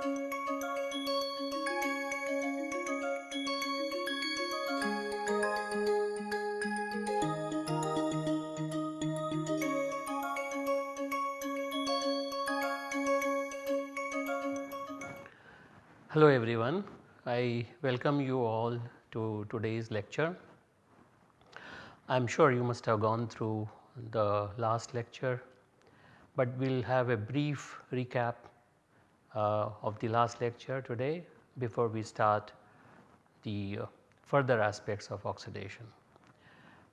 Hello everyone, I welcome you all to today's lecture. I am sure you must have gone through the last lecture, but we will have a brief recap of the last lecture today before we start the uh, further aspects of oxidation.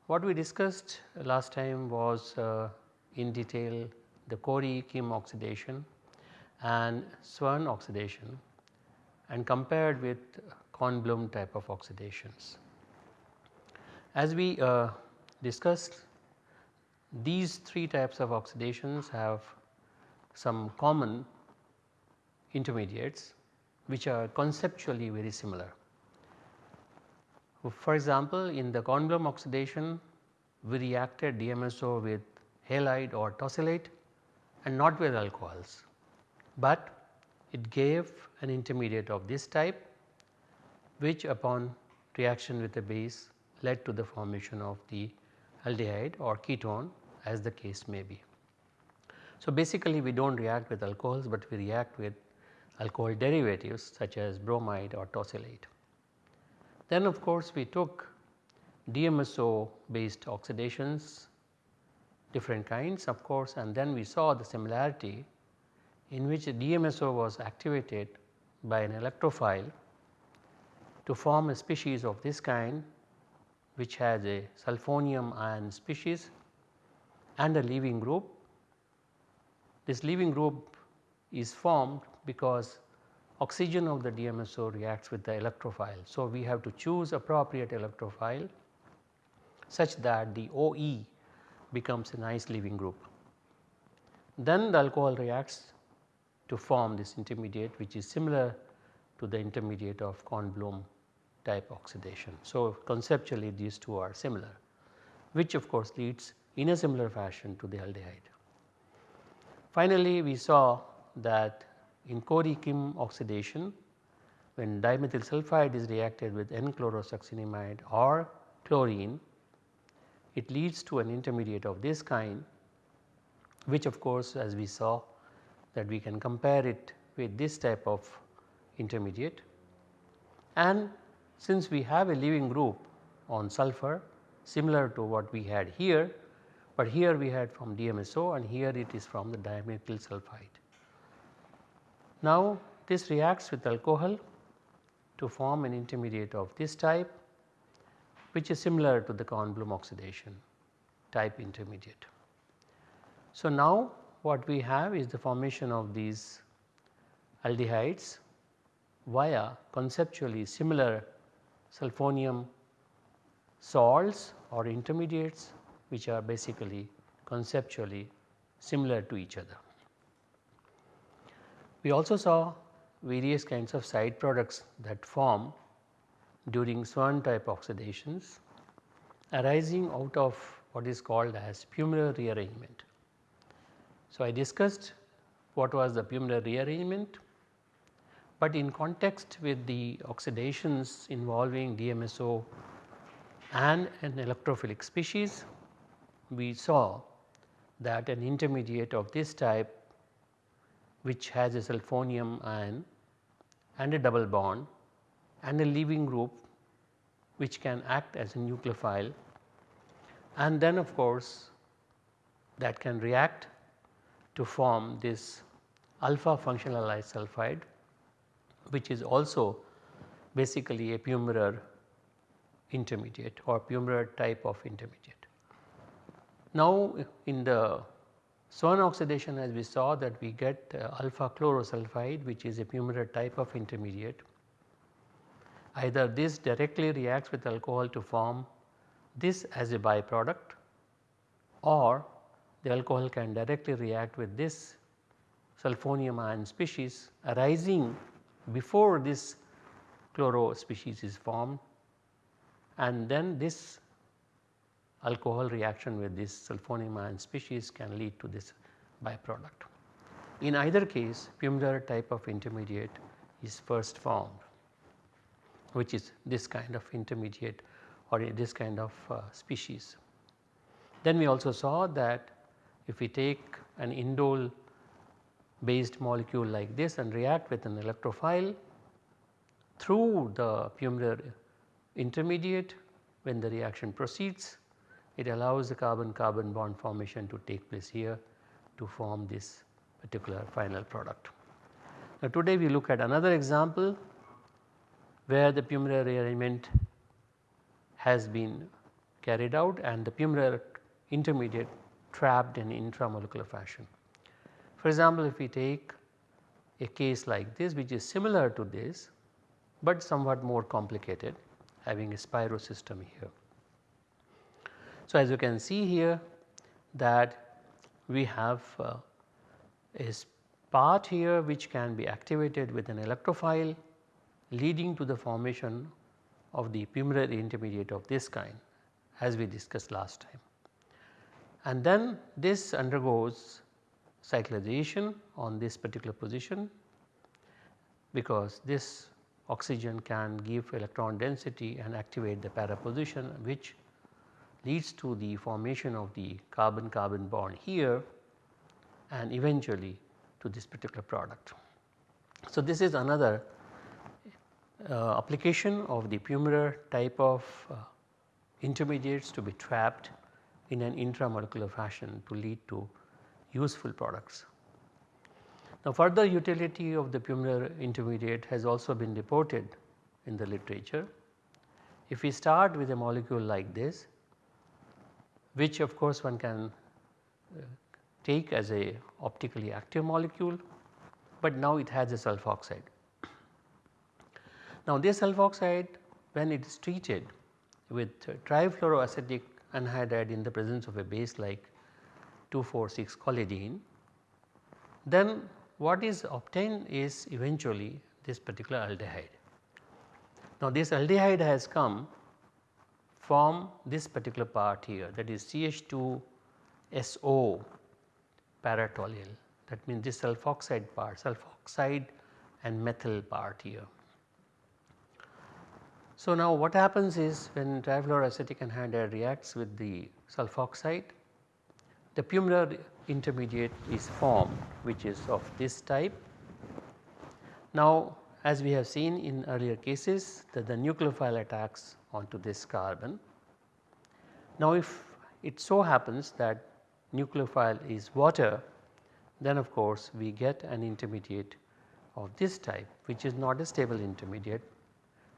What we discussed last time was uh, in detail the Corey-Kim oxidation and Swern oxidation and compared with Kornblum type of oxidations. As we uh, discussed these three types of oxidations have some common intermediates which are conceptually very similar. For example, in the Kornblum oxidation we reacted DMSO with halide or tosylate and not with alcohols, but it gave an intermediate of this type which upon reaction with the base led to the formation of the aldehyde or ketone as the case may be. So, basically we do not react with alcohols, but we react with alcohol derivatives such as bromide or tosylate. Then of course, we took DMSO based oxidations different kinds of course and then we saw the similarity in which DMSO was activated by an electrophile to form a species of this kind which has a sulfonium ion species and a leaving group. This leaving group is formed because oxygen of the DMSO reacts with the electrophile. So, we have to choose appropriate electrophile such that the OE becomes a nice leaving group. Then the alcohol reacts to form this intermediate which is similar to the intermediate of Kornblum type oxidation. So, conceptually these two are similar which of course leads in a similar fashion to the aldehyde. Finally, we saw that in Corey-Kim oxidation when dimethyl sulfide is reacted with N-chlorosuccinimide or chlorine it leads to an intermediate of this kind which of course as we saw that we can compare it with this type of intermediate and since we have a leaving group on sulfur similar to what we had here but here we had from DMSO and here it is from the dimethyl sulfide. Now this reacts with alcohol to form an intermediate of this type which is similar to the Kornblum oxidation type intermediate. So now what we have is the formation of these aldehydes via conceptually similar sulfonium salts or intermediates which are basically conceptually similar to each other. We also saw various kinds of side products that form during Swern type oxidations arising out of what is called as Pummerer rearrangement. So, I discussed what was the Pummerer rearrangement, but in context with the oxidations involving DMSO and an electrophilic species we saw that an intermediate of this type which has a sulfonium ion and a double bond and a leaving group which can act as a nucleophile and then of course that can react to form this alpha functionalized sulfide which is also basically a Pummerer intermediate or Pummerer type of intermediate. Now in the Swern oxidation as we saw that we get uh, alpha chlorosulfide which is a Pummerer type of intermediate. Either this directly reacts with alcohol to form this as a byproduct or the alcohol can directly react with this sulfonium ion species arising before this chloro species is formed and then this alcohol reaction with this sulfonium ion species can lead to this byproduct. In either case Pummerer type of intermediate is first formed which is this kind of intermediate or this kind of uh, species. Then we also saw that if we take an indole based molecule like this and react with an electrophile through the Pummerer intermediate when the reaction proceeds it allows the carbon carbon bond formation to take place here to form this particular final product. Now today we look at another example where the Pummerer rearrangement has been carried out and the Pummerer intermediate trapped in intramolecular fashion. For example, if we take a case like this which is similar to this, but somewhat more complicated having a spiro system here. So, as you can see here that we have uh, a part here which can be activated with an electrophile leading to the formation of the Pummerer intermediate of this kind as we discussed last time. And then this undergoes cyclization on this particular position because this oxygen can give electron density and activate the para position which leads to the formation of the carbon carbon bond here and eventually to this particular product. So, this is another uh, application of the Pummerer type of uh, intermediates to be trapped in an intramolecular fashion to lead to useful products. Now further utility of the Pummerer intermediate has also been reported in the literature. If we start with a molecule like this which of course one can uh, take as a optically active molecule, but now it has a sulfoxide. Now this sulfoxide when it is treated with trifluoroacetic anhydride in the presence of a base like 2,4,6 collidine, then what is obtained is eventually this particular aldehyde. Now this aldehyde has come from this particular part here that is CH2SO paratoluene that means this sulfoxide part sulfoxide and methyl part here. So, now what happens is when trifluoroacetic anhydride reacts with the sulfoxide, the Pummerer intermediate is formed which is of this type. Now, as we have seen in earlier cases that the nucleophile attacks onto this carbon. Now, if it so happens that nucleophile is water then of course we get an intermediate of this type which is not a stable intermediate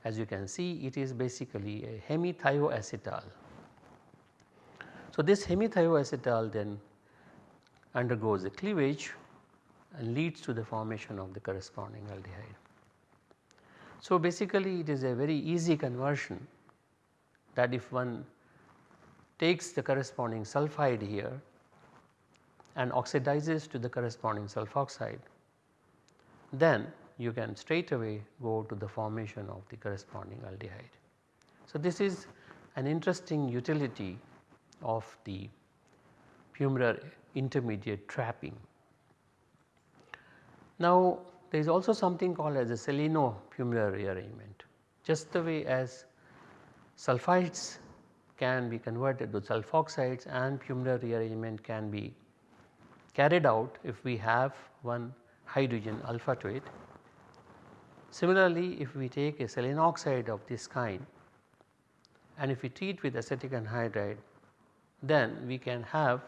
as you can see it is basically a hemithioacetal. So, this hemithioacetal then undergoes a cleavage and leads to the formation of the corresponding aldehyde. So, basically it is a very easy conversion that if one takes the corresponding sulphide here and oxidizes to the corresponding sulfoxide, then you can straight away go to the formation of the corresponding aldehyde. So, this is an interesting utility of the Pummerer intermediate trapping. Now, there is also something called as a seleno-Pummerer rearrangement. Just the way as sulphides can be converted to sulfoxides and Pummerer rearrangement can be carried out if we have one hydrogen alpha to it. Similarly, if we take a selenoxide of this kind and if we treat with acetic anhydride then we can have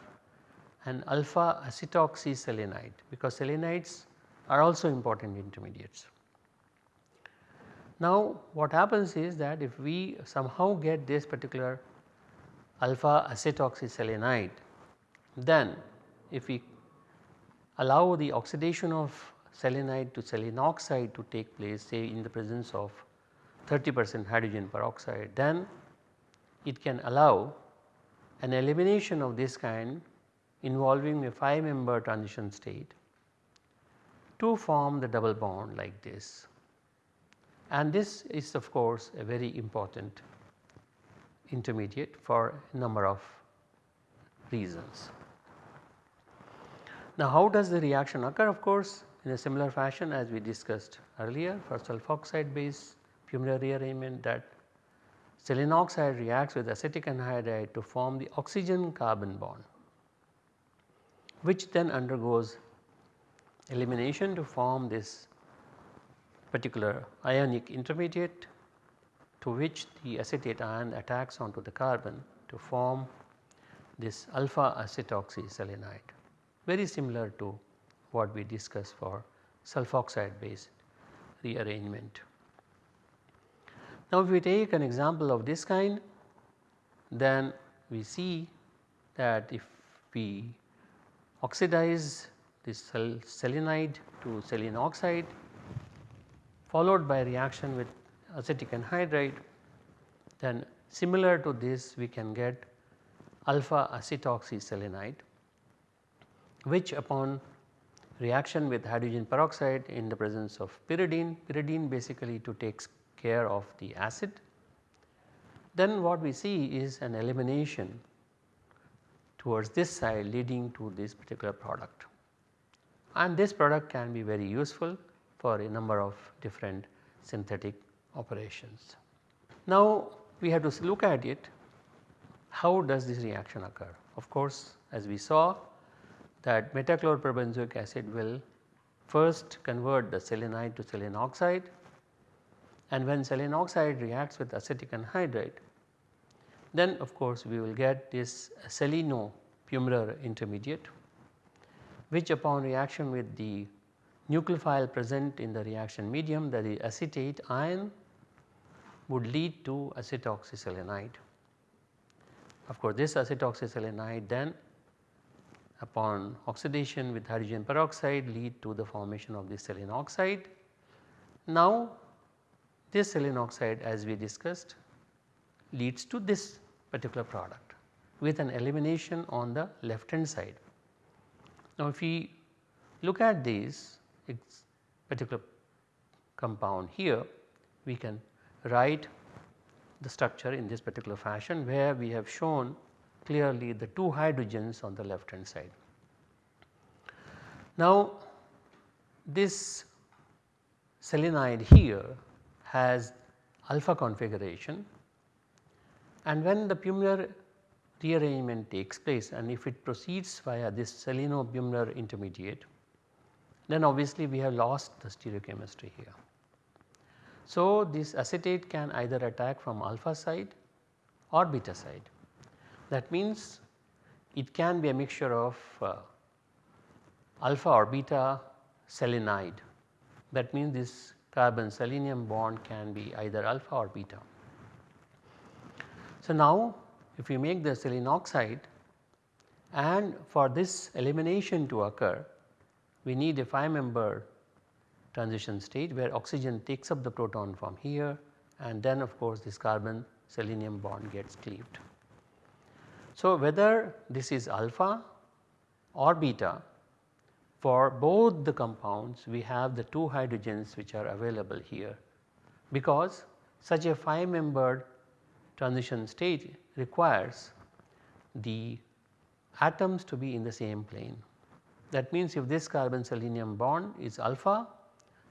an alpha acetoxyselenide because selenides are also important intermediates. Now what happens is that if we somehow get this particular alpha acetoxyselenide then if we allow the oxidation of selenide to selenoxide to take place say in the presence of 30 percent hydrogen peroxide then it can allow an elimination of this kind involving a 5 member transition state to form the double bond like this. And this is of course a very important intermediate for a number of reasons. Now how does the reaction occur of course in a similar fashion as we discussed earlier for sulfoxide based Pummerer rearrangement that selenium oxide reacts with acetic anhydride to form the oxygen carbon bond which then undergoes elimination to form this particular ionic intermediate to which the acetate ion attacks onto the carbon to form this alpha acetoxyselenide very similar to what we discussed for sulfoxide based rearrangement. Now if we take an example of this kind then we see that if we oxidize this selenide to selenium oxide followed by reaction with acetic anhydride then similar to this we can get alpha acetoxyselenide which upon reaction with hydrogen peroxide in the presence of pyridine, pyridine basically to takes care of the acid. Then what we see is an elimination towards this side leading to this particular product and this product can be very useful for a number of different synthetic operations. Now we have to look at it how does this reaction occur. Of course as we saw that metachloroperbenzoic acid will first convert the selenide to selenium oxide and when selenium oxide reacts with acetic anhydride then of course we will get this seleno Pummerer intermediate which upon reaction with the nucleophile present in the reaction medium that is acetate ion would lead to acetoxyselenide. Of course this acetoxyselenide then upon oxidation with hydrogen peroxide lead to the formation of the selenium oxide. Now this selenium oxide as we discussed leads to this particular product with an elimination on the left hand side. Now if we look at this particular compound here we can write the structure in this particular fashion where we have shown clearly the two hydrogens on the left hand side. Now this selenide here has alpha configuration and when the Pummerer rearrangement takes place and if it proceeds via this seleno-Pummerer intermediate then obviously we have lost the stereochemistry here. So this acetate can either attack from alpha side or beta side that means it can be a mixture of uh, alpha or beta selenide that means this carbon selenium bond can be either alpha or beta. So now if we make the selenium oxide and for this elimination to occur we need a 5 member transition state where oxygen takes up the proton from here and then of course this carbon selenium bond gets cleaved. So, whether this is alpha or beta for both the compounds we have the two hydrogens which are available here because such a 5 membered transition state requires the atoms to be in the same plane. That means if this carbon selenium bond is alpha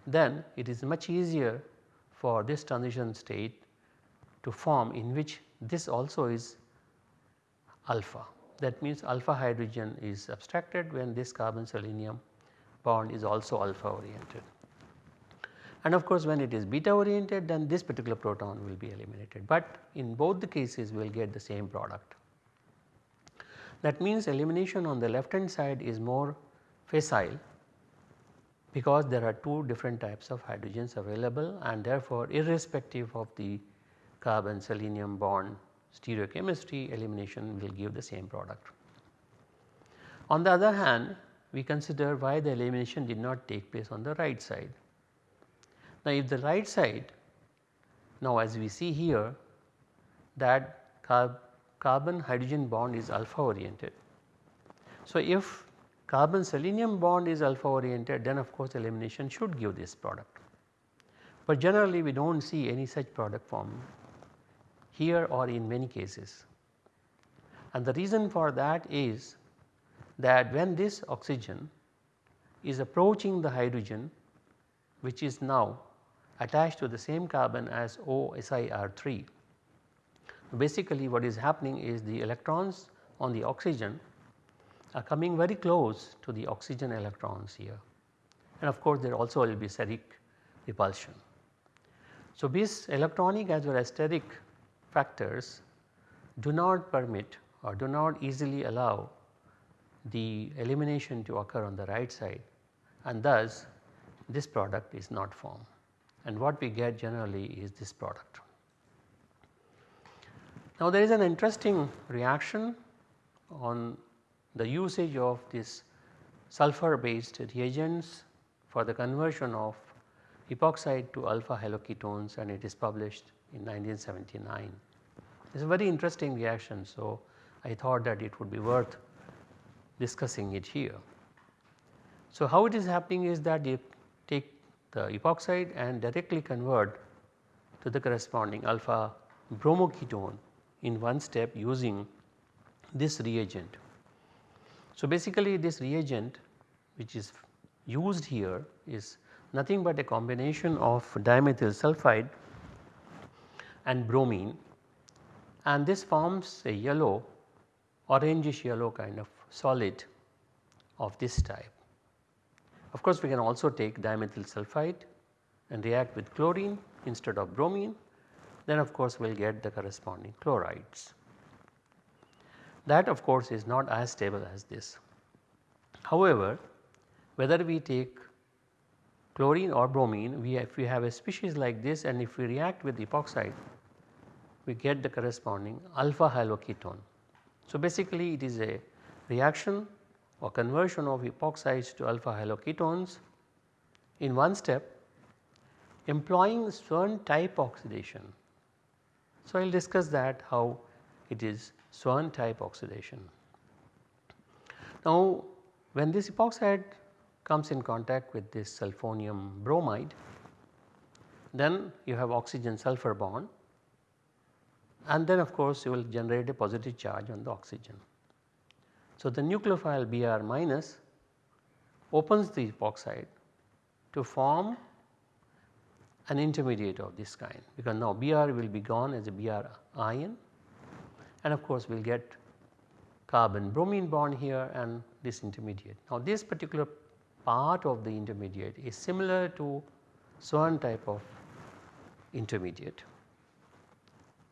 then it is much easier for this transition state to form in which this also is alpha. That means alpha hydrogen is abstracted when this carbon selenium bond is also alpha oriented. And of course when it is beta oriented then this particular proton will be eliminated but in both the cases we will get the same product. That means elimination on the left hand side is more facile because there are two different types of hydrogens available and therefore irrespective of the carbon selenium bond stereochemistry elimination will give the same product. On the other hand we consider why the elimination did not take place on the right side. Now if the right side now as we see here that carb carbon hydrogen bond is alpha oriented. So if carbon selenium bond is alpha oriented then of course elimination should give this product. But generally we do not see any such product form here or in many cases. And the reason for that is that when this oxygen is approaching the hydrogen which is now attached to the same carbon as OSIR3. Basically what is happening is the electrons on the oxygen are coming very close to the oxygen electrons here and of course there also will be steric repulsion. So, these electronic as well as steric factors do not permit or do not easily allow the elimination to occur on the right side and thus this product is not formed and what we get generally is this product. Now there is an interesting reaction on the usage of this sulfur based reagents for the conversion of epoxide to alpha haloketones and it is published in 1979. It is a very interesting reaction. So, I thought that it would be worth discussing it here. So, how it is happening is that take the epoxide and directly convert to the corresponding alpha bromoketone in one step using this reagent. So, basically this reagent which is used here is nothing but a combination of dimethyl sulfide and bromine and this forms a yellow orangish yellow kind of solid of this type. Of course, we can also take dimethyl sulfide and react with chlorine instead of bromine then of course we will get the corresponding chlorides. That of course is not as stable as this. However, whether we take chlorine or bromine we if we have a species like this and if we react with epoxide we get the corresponding alpha haloketone. So, basically it is a reaction or conversion of epoxides to alpha haloketones in one step employing Swern type oxidation. So, I will discuss that how it is Swern type oxidation. Now, when this epoxide comes in contact with this sulfonium bromide then you have oxygen sulfur bond and then of course you will generate a positive charge on the oxygen. So, the nucleophile Br minus opens the epoxide to form an intermediate of this kind because now Br will be gone as a Br ion and of course we will get carbon bromine bond here and this intermediate. Now this particular part of the intermediate is similar to Swern type of intermediate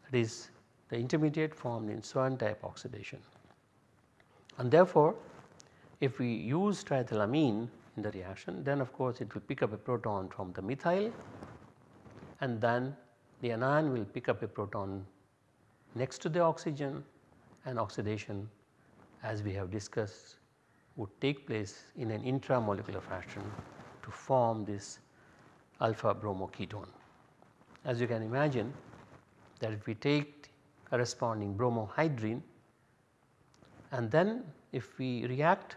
that is the intermediate formed in Swern type oxidation. And therefore, if we use triethylamine in the reaction then of course it will pick up a proton from the methyl and then the anion will pick up a proton next to the oxygen and oxidation as we have discussed would take place in an intramolecular fashion to form this alpha bromoketone. As you can imagine that if we take corresponding bromohydrine and then if we react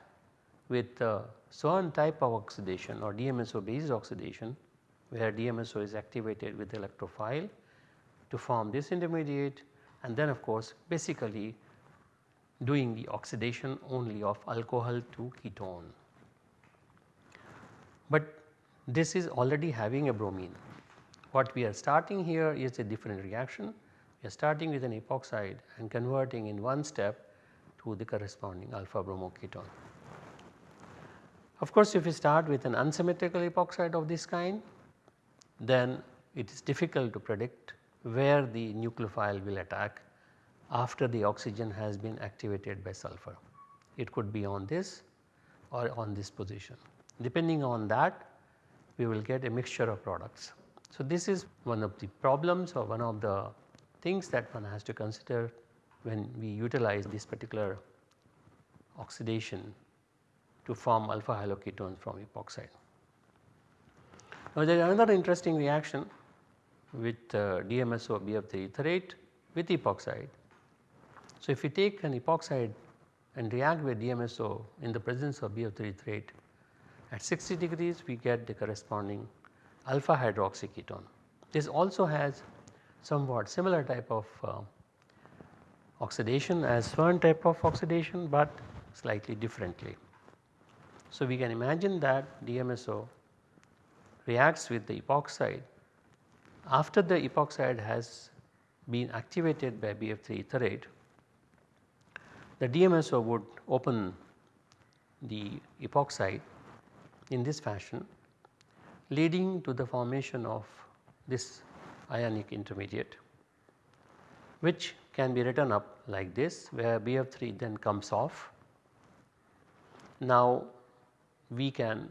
with uh, Swern type of oxidation or DMSO based oxidation where DMSO is activated with electrophile to form this intermediate and then of course basically doing the oxidation only of alcohol to ketone. But this is already having a bromine. What we are starting here is a different reaction. We are starting with an epoxide and converting in one step to the corresponding alpha bromoketone. Of course, if we start with an unsymmetrical epoxide of this kind, then it is difficult to predict where the nucleophile will attack after the oxygen has been activated by sulfur. It could be on this or on this position. Depending on that we will get a mixture of products. So, this is one of the problems or one of the things that one has to consider when we utilize this particular oxidation to form alpha haloketones from epoxide. Now, there is another interesting reaction with uh, DMSO BF3 etherate with epoxide so, if we take an epoxide and react with DMSO in the presence of BF3 etherate at 60 degrees we get the corresponding alpha hydroxyketone. This also has somewhat similar type of uh, oxidation as Swern type of oxidation, but slightly differently. So, we can imagine that DMSO reacts with the epoxide after the epoxide has been activated by BF3 etherate the DMSO would open the epoxide in this fashion leading to the formation of this ionic intermediate which can be written up like this where BF3 then comes off. Now we can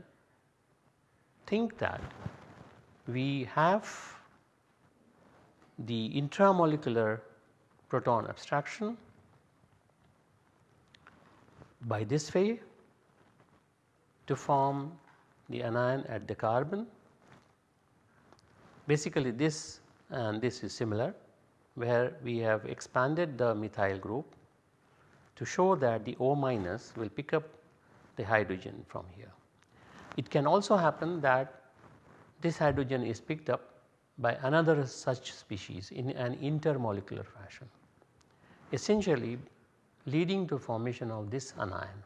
think that we have the intramolecular proton abstraction by this way to form the anion at the carbon. Basically this and this is similar where we have expanded the methyl group to show that the O minus will pick up the hydrogen from here. It can also happen that this hydrogen is picked up by another such species in an intermolecular fashion. Essentially leading to formation of this anion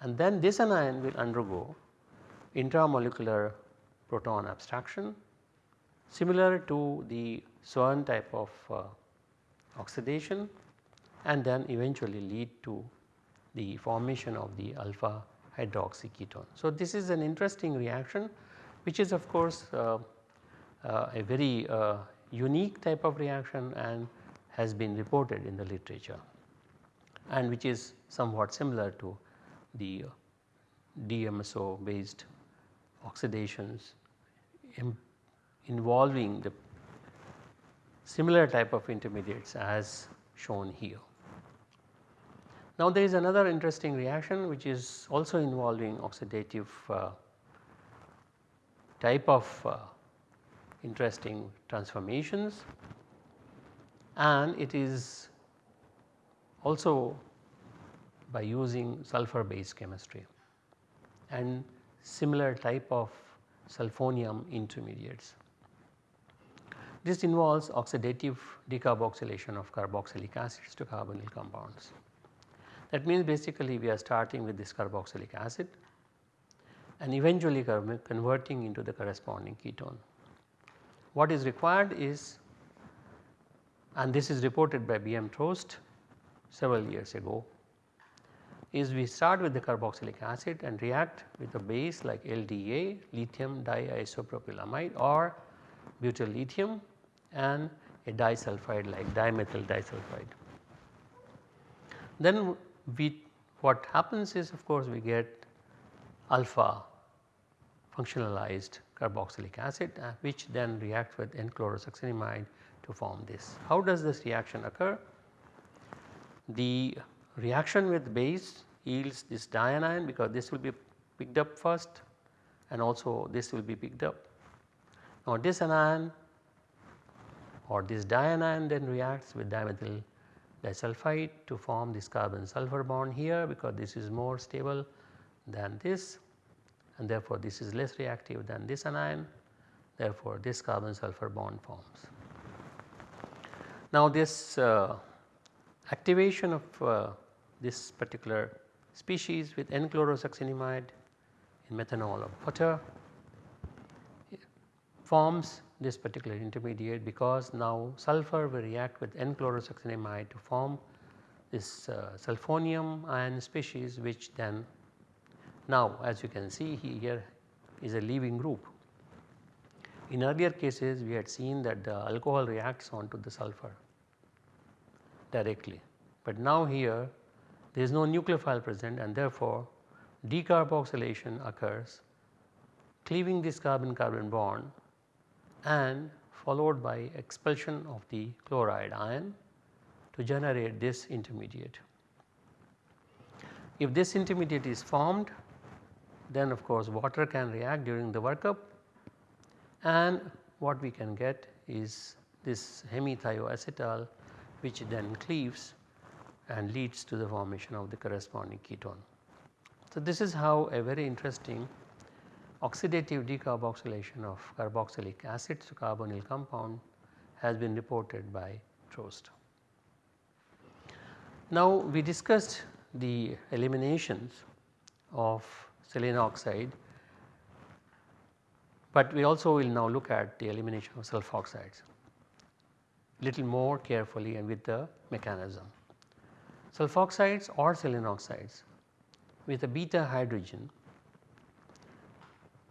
and then this anion will undergo intramolecular proton abstraction similar to the Swern type of uh, oxidation and then eventually lead to the formation of the alpha hydroxy ketone. So, this is an interesting reaction which is of course uh, uh, a very uh, unique type of reaction and has been reported in the literature and which is somewhat similar to the DMSO based oxidations involving the similar type of intermediates as shown here. Now there is another interesting reaction which is also involving oxidative uh, type of uh, interesting transformations and it is also by using sulfur based chemistry and similar type of sulfonium intermediates. This involves oxidative decarboxylation of carboxylic acids to carbonyl compounds. That means basically we are starting with this carboxylic acid and eventually converting into the corresponding ketone. What is required is and this is reported by B.M. Trost several years ago is we start with the carboxylic acid and react with a base like LDA lithium diisopropylamide or butyl lithium and a disulfide like dimethyl disulfide. Then we what happens is of course we get alpha functionalized carboxylic acid uh, which then reacts with N-chlorosuccinimide to form this. How does this reaction occur? The reaction with base yields this dianion because this will be picked up first and also this will be picked up. Now this anion or this dianion then reacts with dimethyl disulfide to form this carbon sulfur bond here because this is more stable than this and therefore this is less reactive than this anion therefore this carbon sulfur bond forms. Now this uh, activation of uh, this particular species with N-chlorosuccinimide in methanol of water forms this particular intermediate because now sulfur will react with N-chlorosuccinimide to form this uh, sulfonium ion species which then now as you can see here is a leaving group. In earlier cases we had seen that the alcohol reacts onto the sulfur directly, but now here there is no nucleophile present and therefore decarboxylation occurs cleaving this carbon carbon bond and followed by expulsion of the chloride ion to generate this intermediate. If this intermediate is formed then of course water can react during the workup and what we can get is this hemithioacetal which then cleaves and leads to the formation of the corresponding ketone. So, this is how a very interesting oxidative decarboxylation of carboxylic acid to carbonyl compound has been reported by Trost. Now we discussed the eliminations of selenium oxide, but we also will now look at the elimination of sulfoxides little more carefully and with the mechanism. Sulfoxides or selenium oxides with a beta hydrogen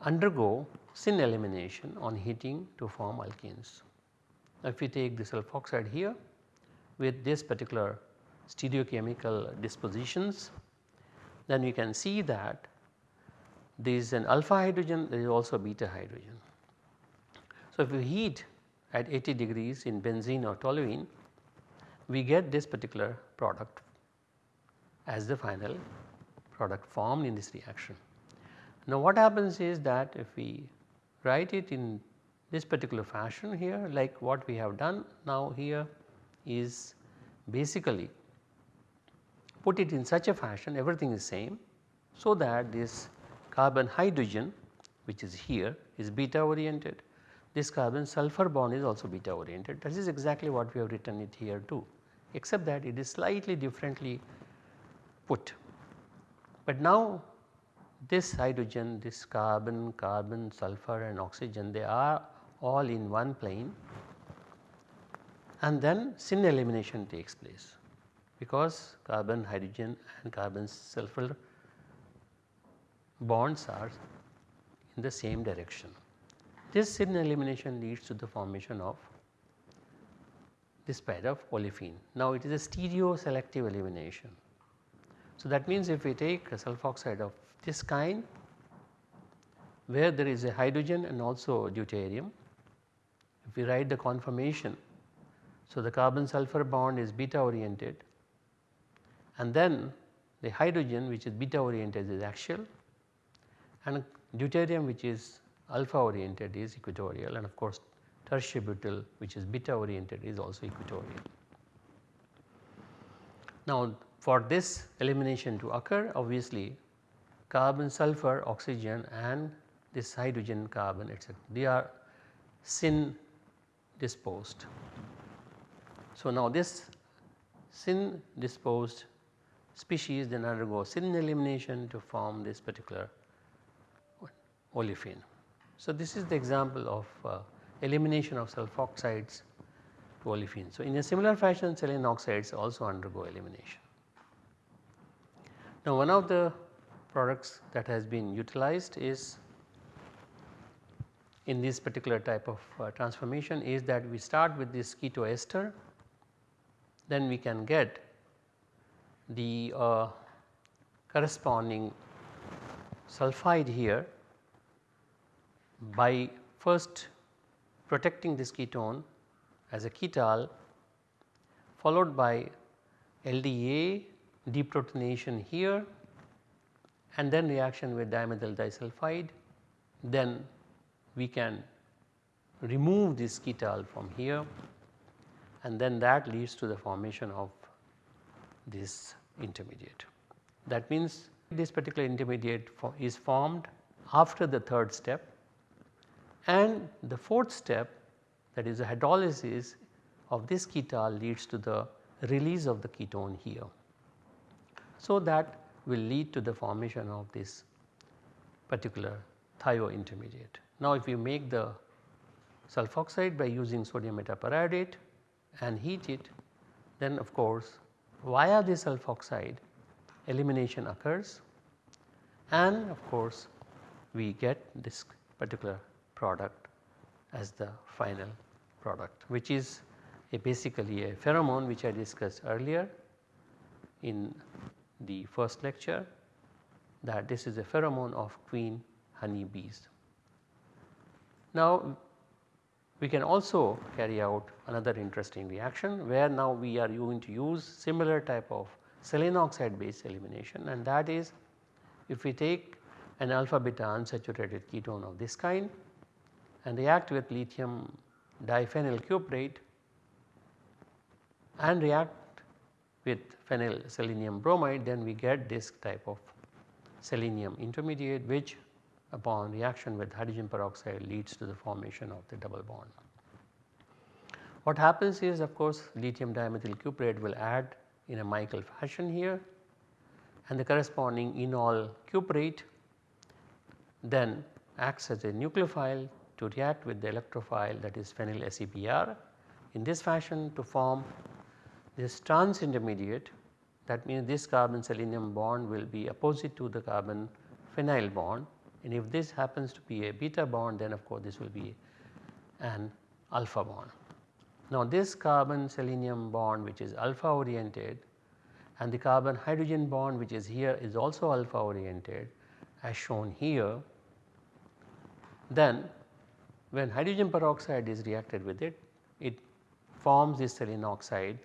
undergo syn elimination on heating to form alkenes. Now, if we take the sulfoxide here with this particular stereochemical dispositions then we can see that there is an alpha hydrogen there is also a beta hydrogen. So, if we heat at 80 degrees in benzene or toluene we get this particular product as the final product formed in this reaction. Now what happens is that if we write it in this particular fashion here like what we have done now here is basically put it in such a fashion everything is same so that this carbon hydrogen which is here is beta oriented this carbon sulfur bond is also beta oriented that is exactly what we have written it here too except that it is slightly differently put. But now this hydrogen, this carbon, carbon, sulfur and oxygen they are all in one plane and then syn elimination takes place because carbon, hydrogen and carbon sulfur bonds are in the same direction. This syn elimination leads to the formation of this pair of olefin. Now it is a stereo selective elimination. So that means if we take a sulfoxide of this kind where there is a hydrogen and also deuterium, if we write the conformation, so the carbon sulfur bond is beta oriented and then the hydrogen which is beta oriented is axial and deuterium which is alpha oriented is equatorial and of course tertiary butyl which is beta oriented is also equatorial. Now for this elimination to occur obviously carbon sulfur oxygen and this hydrogen carbon etc they are syn disposed. So now this syn disposed species then undergo syn elimination to form this particular olefin. So, this is the example of uh, elimination of sulfoxides to olefins. So, in a similar fashion selenium oxides also undergo elimination. Now, one of the products that has been utilized is in this particular type of uh, transformation is that we start with this keto ester then we can get the uh, corresponding sulphide here by first protecting this ketone as a ketal followed by LDA deprotonation here and then reaction with dimethyl disulfide then we can remove this ketal from here and then that leads to the formation of this intermediate. That means this particular intermediate is formed after the third step and the fourth step that is the hydrolysis of this ketal leads to the release of the ketone here. So that will lead to the formation of this particular thio intermediate. Now if you make the sulfoxide by using sodium metaperiodate and heat it then of course via the sulfoxide elimination occurs and of course we get this particular product as the final product which is a basically a pheromone which I discussed earlier in the first lecture that this is a pheromone of queen honey bees. Now we can also carry out another interesting reaction where now we are going to use similar type of selenium oxide based elimination and that is if we take an alpha beta unsaturated ketone of this kind and react with lithium diphenyl cuprate and react with phenyl selenium bromide then we get this type of selenium intermediate which upon reaction with hydrogen peroxide leads to the formation of the double bond. What happens is of course lithium dimethyl cuprate will add in a Michael fashion here and the corresponding enol cuprate then acts as a nucleophile to react with the electrophile that is phenyl SEPR in this fashion to form this trans intermediate that means this carbon selenium bond will be opposite to the carbon phenyl bond and if this happens to be a beta bond then of course this will be an alpha bond. Now this carbon selenium bond which is alpha oriented and the carbon hydrogen bond which is here is also alpha oriented as shown here then when hydrogen peroxide is reacted with it, it forms this selenoxide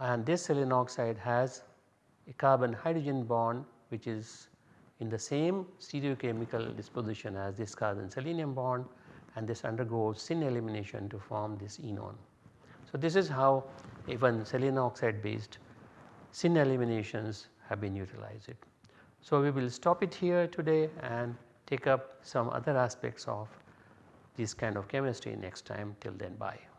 and this selenium oxide has a carbon hydrogen bond which is in the same stereochemical disposition as this carbon selenium bond and this undergoes syn elimination to form this enone. So, this is how even selenoxide based syn eliminations have been utilized. So, we will stop it here today and take up some other aspects of this kind of chemistry next time till then bye.